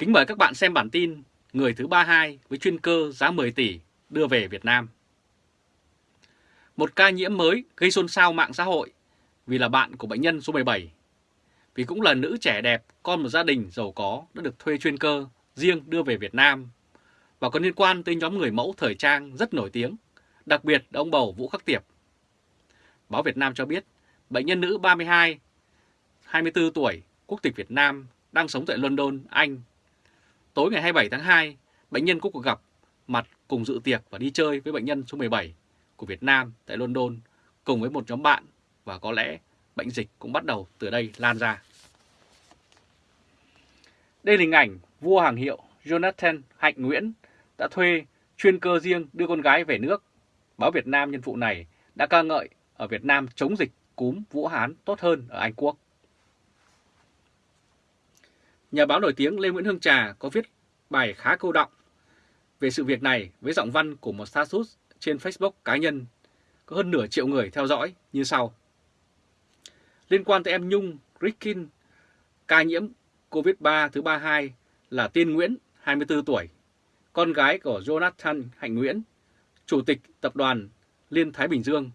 Kính mời các bạn xem bản tin Người thứ 32 với chuyên cơ giá 10 tỷ đưa về Việt Nam. Một ca nhiễm mới gây xôn xao mạng xã hội vì là bạn của bệnh nhân số 17. Vì cũng là nữ trẻ đẹp, con một gia đình giàu có đã được thuê chuyên cơ riêng đưa về Việt Nam và có liên quan tới nhóm người mẫu thời trang rất nổi tiếng, đặc biệt là ông bầu Vũ Khắc Tiệp. Báo Việt Nam cho biết, bệnh nhân nữ 32, 24 tuổi, quốc tịch Việt Nam, đang sống tại London, Anh. Tối ngày 27 tháng 2, bệnh nhân có cuộc gặp mặt cùng dự tiệc và đi chơi với bệnh nhân số 17 của Việt Nam tại London cùng với một nhóm bạn và có lẽ bệnh dịch cũng bắt đầu từ đây lan ra. Đây là hình ảnh vua hàng hiệu Jonathan Hạnh Nguyễn đã thuê chuyên cơ riêng đưa con gái về nước. Báo Việt Nam nhân vụ này đã ca ngợi ở Việt Nam chống dịch cúm Vũ Hán tốt hơn ở Anh Quốc. Nhà báo nổi tiếng Lê Nguyễn Hương Trà có viết bài khá câu động về sự việc này với giọng văn của một status trên Facebook cá nhân có hơn nửa triệu người theo dõi như sau. Liên quan tới em Nhung Rickin, ca nhiễm COVID-3 thứ 32 là Tiên Nguyễn, 24 tuổi, con gái của Jonathan Hạnh Nguyễn, Chủ tịch Tập đoàn Liên Thái Bình Dương.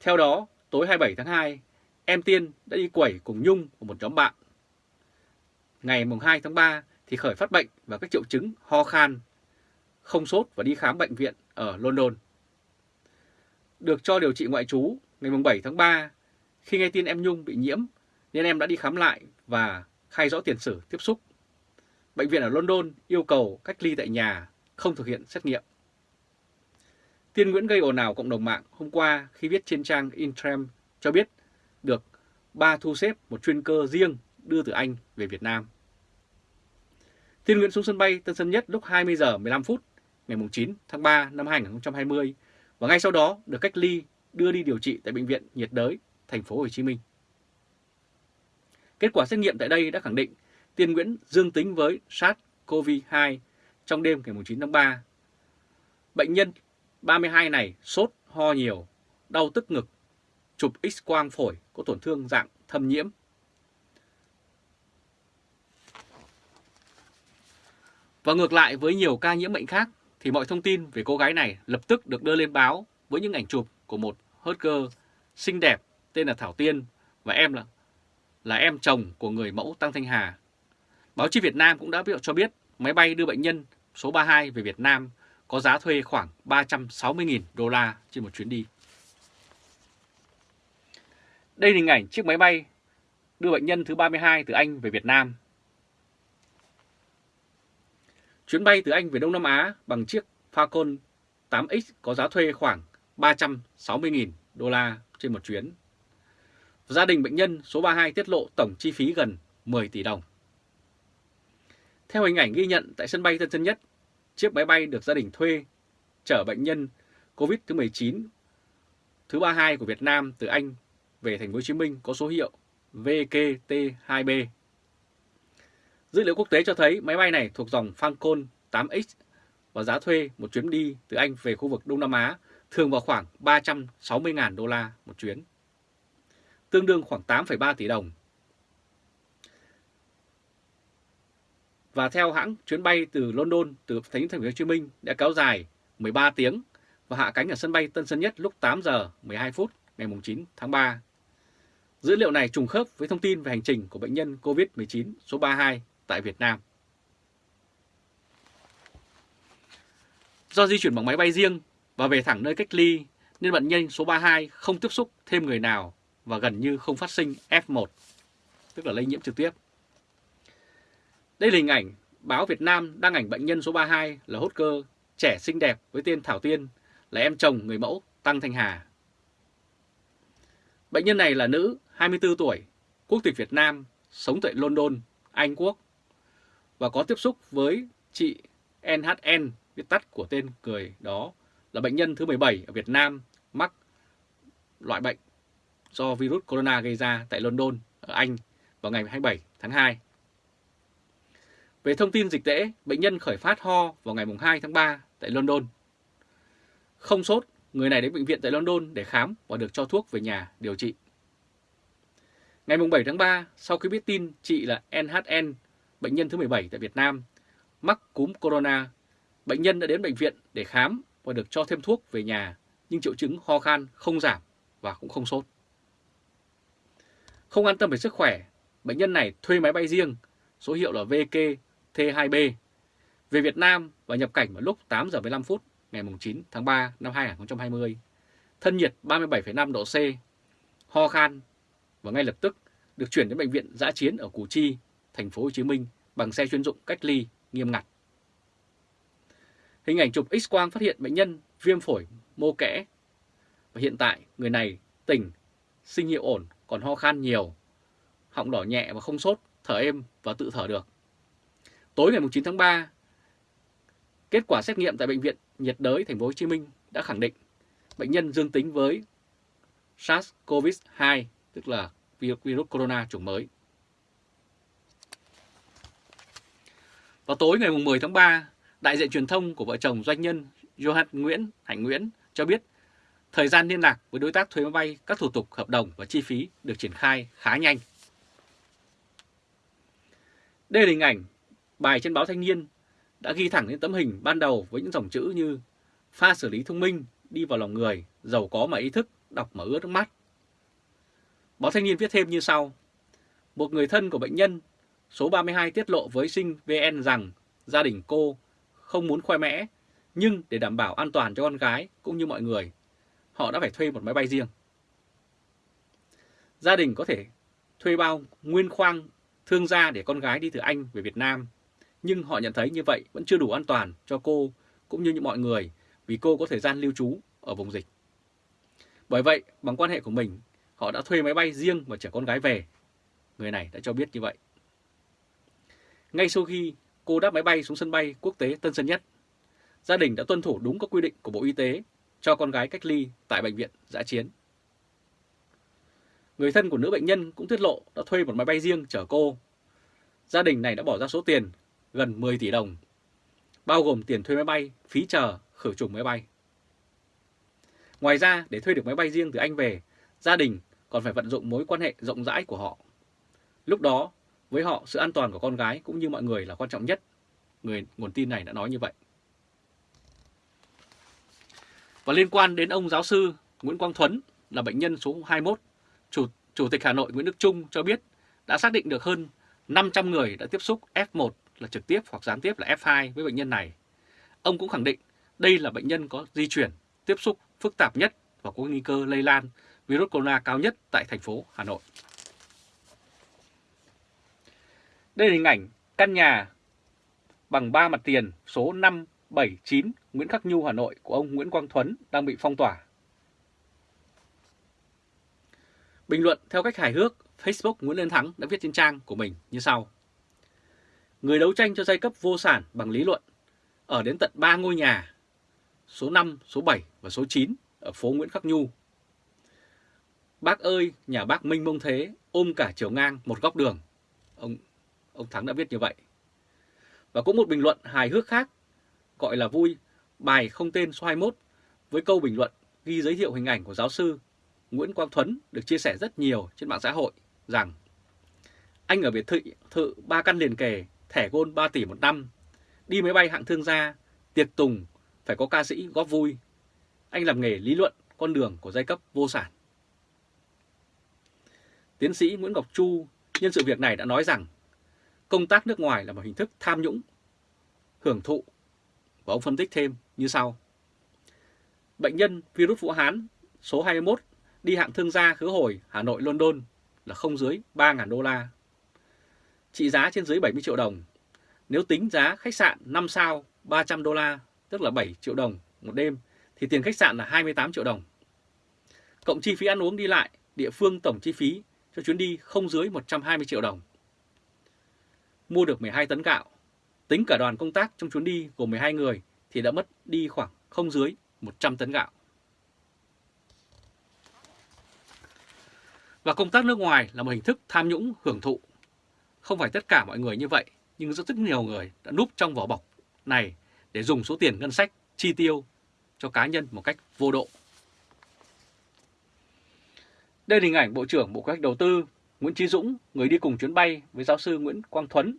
Theo đó, tối 27 tháng 2, em Tiên đã đi quẩy cùng Nhung của một nhóm bạn. Ngày 2 tháng 3 thì khởi phát bệnh và các triệu chứng ho khan, không sốt và đi khám bệnh viện ở London. Được cho điều trị ngoại trú ngày 7 tháng 3, khi nghe tin em Nhung bị nhiễm nên em đã đi khám lại và khai rõ tiền sử tiếp xúc. Bệnh viện ở London yêu cầu cách ly tại nhà, không thực hiện xét nghiệm. Tiên Nguyễn gây ồn ào cộng đồng mạng hôm qua khi viết trên trang Intrem cho biết được ba thu xếp một chuyên cơ riêng đưa từ Anh về Việt Nam. Tiên Nguyễn xuống sân bay Tân Sơn Nhất lúc 20 giờ 15 phút ngày 9 tháng 3 năm 2020 và ngay sau đó được cách ly đưa đi điều trị tại bệnh viện nhiệt đới thành phố Hồ Chí Minh. Kết quả xét nghiệm tại đây đã khẳng định Tiên Nguyễn dương tính với SARS-CoV-2 trong đêm ngày 9 tháng 3. Bệnh nhân 32 này sốt, ho nhiều, đau tức ngực, chụp x-quang phổi có tổn thương dạng thâm nhiễm. Và ngược lại với nhiều ca nhiễm bệnh khác thì mọi thông tin về cô gái này lập tức được đưa lên báo với những ảnh chụp của một hot girl xinh đẹp tên là Thảo Tiên và em là là em chồng của người mẫu Tăng Thanh Hà. Báo chí Việt Nam cũng đã cho biết máy bay đưa bệnh nhân số 32 về Việt Nam có giá thuê khoảng 360.000 đô la trên một chuyến đi. Đây là hình ảnh chiếc máy bay đưa bệnh nhân thứ 32 từ Anh về Việt Nam. Chuyến bay từ Anh về Đông Nam Á bằng chiếc Falcon 8X có giá thuê khoảng 360.000 đô la trên một chuyến. Gia đình bệnh nhân số 32 tiết lộ tổng chi phí gần 10 tỷ đồng. Theo hình ảnh ghi nhận tại sân bay Tân Sơn Nhất, chiếc máy bay được gia đình thuê chở bệnh nhân COVID thứ 19 thứ 32 của Việt Nam từ Anh về thành phố Hồ Chí Minh có số hiệu VKT2B. Dữ liệu quốc tế cho thấy máy bay này thuộc dòng Falcon 8X và giá thuê một chuyến đi từ Anh về khu vực Đông Nam Á thường vào khoảng 360.000 đô la một chuyến, tương đương khoảng 8,3 tỷ đồng. Và theo hãng, chuyến bay từ London từ thành phố Hồ Chí Minh đã kéo dài 13 tiếng và hạ cánh ở sân bay Tân Sơn Nhất lúc 8 giờ 12 phút ngày 9 tháng 3. Dữ liệu này trùng khớp với thông tin về hành trình của bệnh nhân COVID-19 số 32 tại Việt Nam. Do di chuyển bằng máy bay riêng và về thẳng nơi cách ly nên bệnh nhân số 32 không tiếp xúc thêm người nào và gần như không phát sinh F1, tức là lây nhiễm trực tiếp. Đây là hình ảnh báo Việt Nam đăng ảnh bệnh nhân số 32 là hốt cơ, trẻ xinh đẹp với tên Thảo Tiên, là em chồng người mẫu Tăng Thanh Hà. Bệnh nhân này là nữ, 24 tuổi, quốc tịch Việt Nam, sống tại London, Anh Quốc và có tiếp xúc với chị NHN, viết tắt của tên người đó là bệnh nhân thứ 17 ở Việt Nam mắc loại bệnh do virus corona gây ra tại London, ở Anh vào ngày 27 tháng 2. Về thông tin dịch tễ, bệnh nhân khởi phát ho vào ngày 2 tháng 3 tại London. Không sốt, người này đến bệnh viện tại London để khám và được cho thuốc về nhà điều trị. Ngày 7 tháng 3, sau khi biết tin chị là NHN bệnh nhân thứ 17 tại Việt Nam, mắc cúm corona. Bệnh nhân đã đến bệnh viện để khám và được cho thêm thuốc về nhà, nhưng triệu chứng ho khan không giảm và cũng không sốt. Không an tâm về sức khỏe, bệnh nhân này thuê máy bay riêng, số hiệu là VK T2B, về Việt Nam và nhập cảnh vào lúc 8 giờ 15 phút ngày 9 tháng 3 năm 2020. Thân nhiệt 37,5 độ C, ho khan và ngay lập tức được chuyển đến bệnh viện giã chiến ở Củ Chi, thành phố Hồ Chí Minh bằng xe chuyên dụng cách ly nghiêm ngặt. Hình ảnh chụp X-quang phát hiện bệnh nhân viêm phổi mô kẽ và hiện tại người này tỉnh, sinh hiệu ổn, còn ho khan nhiều, họng đỏ nhẹ và không sốt, thở êm và tự thở được. Tối ngày 9 tháng 3, kết quả xét nghiệm tại bệnh viện nhiệt đới thành phố Hồ Chí Minh đã khẳng định bệnh nhân dương tính với SARS-CoV-2, tức là virus corona chủng mới. Vào tối ngày 10 tháng 3, đại diện truyền thông của vợ chồng doanh nhân Johan Nguyễn, Hạnh Nguyễn cho biết thời gian liên lạc với đối tác thuê máy bay, các thủ tục hợp đồng và chi phí được triển khai khá nhanh. Đây là hình ảnh bài trên báo Thanh niên đã ghi thẳng lên tấm hình ban đầu với những dòng chữ như pha xử lý thông minh, đi vào lòng người, giàu có mà ý thức, đọc mà ướt nước mắt. Báo Thanh niên viết thêm như sau. Một người thân của bệnh nhân số 32 tiết lộ với sinh VN rằng gia đình cô không muốn khoe mẽ, nhưng để đảm bảo an toàn cho con gái cũng như mọi người, họ đã phải thuê một máy bay riêng. Gia đình có thể thuê bao nguyên khoang thương gia để con gái đi từ Anh về Việt Nam, nhưng họ nhận thấy như vậy vẫn chưa đủ an toàn cho cô cũng như những mọi người vì cô có thời gian lưu trú ở vùng dịch. Bởi vậy, bằng quan hệ của mình, họ đã thuê máy bay riêng và chở con gái về. Người này đã cho biết như vậy. Ngay sau khi cô đáp máy bay xuống sân bay quốc tế Tân Sơn Nhất, gia đình đã tuân thủ đúng các quy định của Bộ Y tế cho con gái cách ly tại bệnh viện giã chiến. Người thân của nữ bệnh nhân cũng tiết lộ đã thuê một máy bay riêng chở cô. Gia đình này đã bỏ ra số tiền gần 10 tỷ đồng, bao gồm tiền thuê máy bay, phí chờ, khử trùng máy bay. Ngoài ra, để thuê được máy bay riêng từ Anh về, gia đình còn phải vận dụng mối quan hệ rộng rãi của họ. Lúc đó, với họ, sự an toàn của con gái cũng như mọi người là quan trọng nhất. Người nguồn tin này đã nói như vậy. Và liên quan đến ông giáo sư Nguyễn Quang Thuấn là bệnh nhân số 21, Chủ, Chủ tịch Hà Nội Nguyễn Đức Trung cho biết đã xác định được hơn 500 người đã tiếp xúc F1 là trực tiếp hoặc gián tiếp là F2 với bệnh nhân này. Ông cũng khẳng định đây là bệnh nhân có di chuyển, tiếp xúc phức tạp nhất và có nguy cơ lây lan virus corona cao nhất tại thành phố Hà Nội. Đây là hình ảnh căn nhà bằng 3 mặt tiền số 579 Nguyễn Khắc Nhu, Hà Nội của ông Nguyễn Quang Thuấn đang bị phong tỏa. Bình luận theo cách hài hước, Facebook Nguyễn lên Thắng đã viết trên trang của mình như sau. Người đấu tranh cho giai cấp vô sản bằng lý luận ở đến tận 3 ngôi nhà, số 5, số 7 và số 9 ở phố Nguyễn Khắc Nhu. Bác ơi, nhà bác Minh Mông Thế ôm cả chiều ngang một góc đường. Ông ông Thắng đã viết như vậy. Và cũng một bình luận hài hước khác, gọi là vui, bài không tên số 21 với câu bình luận ghi giới thiệu hình ảnh của giáo sư Nguyễn Quang Thuấn được chia sẻ rất nhiều trên mạng xã hội rằng anh ở biệt thự, thự 3 căn liền kề, thẻ gôn 3 tỷ một năm, đi máy bay hạng thương gia, tiệc tùng, phải có ca sĩ góp vui. Anh làm nghề lý luận con đường của giai cấp vô sản. Tiến sĩ Nguyễn Ngọc Chu nhân sự việc này đã nói rằng công tác nước ngoài là một hình thức tham nhũng, hưởng thụ. Và ông phân tích thêm như sau. Bệnh nhân virus Vũ Hán số 21 đi hạng thương gia khứ hồi Hà Nội London là không dưới 3.000 đô la. Trị giá trên dưới 70 triệu đồng. Nếu tính giá khách sạn 5 sao 300 đô la, tức là 7 triệu đồng một đêm, thì tiền khách sạn là 28 triệu đồng. Cộng chi phí ăn uống đi lại, địa phương tổng chi phí cho chuyến đi không dưới 120 triệu đồng. Mua được 12 tấn gạo, tính cả đoàn công tác trong chuyến đi gồm 12 người thì đã mất đi khoảng không dưới 100 tấn gạo. Và công tác nước ngoài là một hình thức tham nhũng hưởng thụ. Không phải tất cả mọi người như vậy, nhưng rất rất nhiều người đã núp trong vỏ bọc này để dùng số tiền ngân sách chi tiêu cho cá nhân một cách vô độ. Đây là hình ảnh Bộ trưởng Bộ Kế hoạch Đầu tư Nguyễn Chí Dũng, người đi cùng chuyến bay với giáo sư Nguyễn Quang Thuấn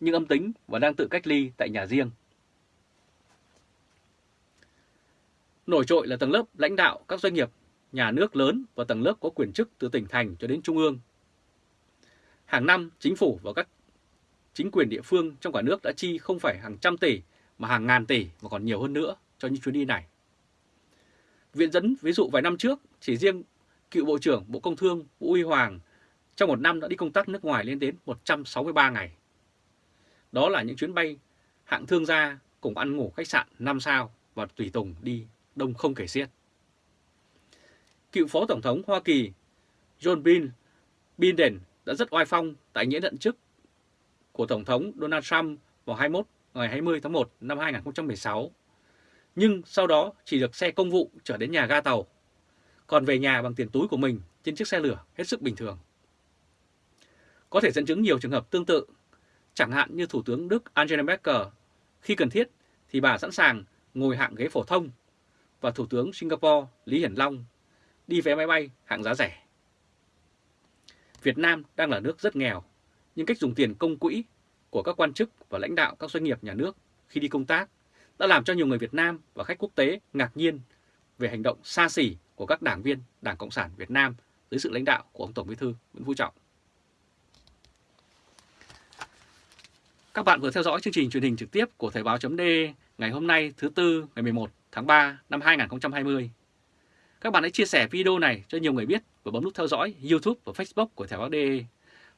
nhưng âm tính và đang tự cách ly tại nhà riêng. Nổi trội là tầng lớp lãnh đạo các doanh nghiệp, nhà nước lớn và tầng lớp có quyền chức từ tỉnh thành cho đến trung ương. Hàng năm, chính phủ và các chính quyền địa phương trong cả nước đã chi không phải hàng trăm tỷ mà hàng ngàn tỷ và còn nhiều hơn nữa cho những chuyến đi này. Viện dẫn ví dụ vài năm trước, chỉ riêng cựu Bộ trưởng Bộ Công Thương Vũ Huy Hoàng trong một năm đã đi công tác nước ngoài lên đến 163 ngày. Đó là những chuyến bay hạng thương gia cùng ăn ngủ khách sạn 5 sao và tùy tùng đi đông không kể xiết. Cựu Phó Tổng thống Hoa Kỳ John Bin Biden đã rất oai phong tại nghĩa nhận chức của Tổng thống Donald Trump vào 21 ngày 20 tháng 1 năm 2016. Nhưng sau đó chỉ được xe công vụ trở đến nhà ga tàu, còn về nhà bằng tiền túi của mình trên chiếc xe lửa hết sức bình thường. Có thể dẫn chứng nhiều trường hợp tương tự, chẳng hạn như Thủ tướng Đức Angela Merkel, khi cần thiết thì bà sẵn sàng ngồi hạng ghế phổ thông, và Thủ tướng Singapore Lý Hiển Long đi vé máy bay hạng giá rẻ. Việt Nam đang là nước rất nghèo, nhưng cách dùng tiền công quỹ của các quan chức và lãnh đạo các doanh nghiệp nhà nước khi đi công tác đã làm cho nhiều người Việt Nam và khách quốc tế ngạc nhiên về hành động xa xỉ của các đảng viên Đảng Cộng sản Việt Nam dưới sự lãnh đạo của ông Tổng Bí thư Nguyễn Phú Trọng. Các bạn vừa theo dõi chương trình truyền hình trực tiếp của Thời báo .d ngày hôm nay thứ Tư ngày 11 tháng 3 năm 2020. Các bạn hãy chia sẻ video này cho nhiều người biết và bấm nút theo dõi YouTube và Facebook của Thời báo DE.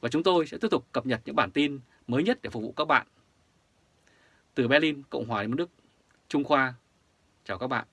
Và chúng tôi sẽ tiếp tục cập nhật những bản tin mới nhất để phục vụ các bạn. Từ Berlin, Cộng hòa Liên bang Đức, Trung Khoa, chào các bạn.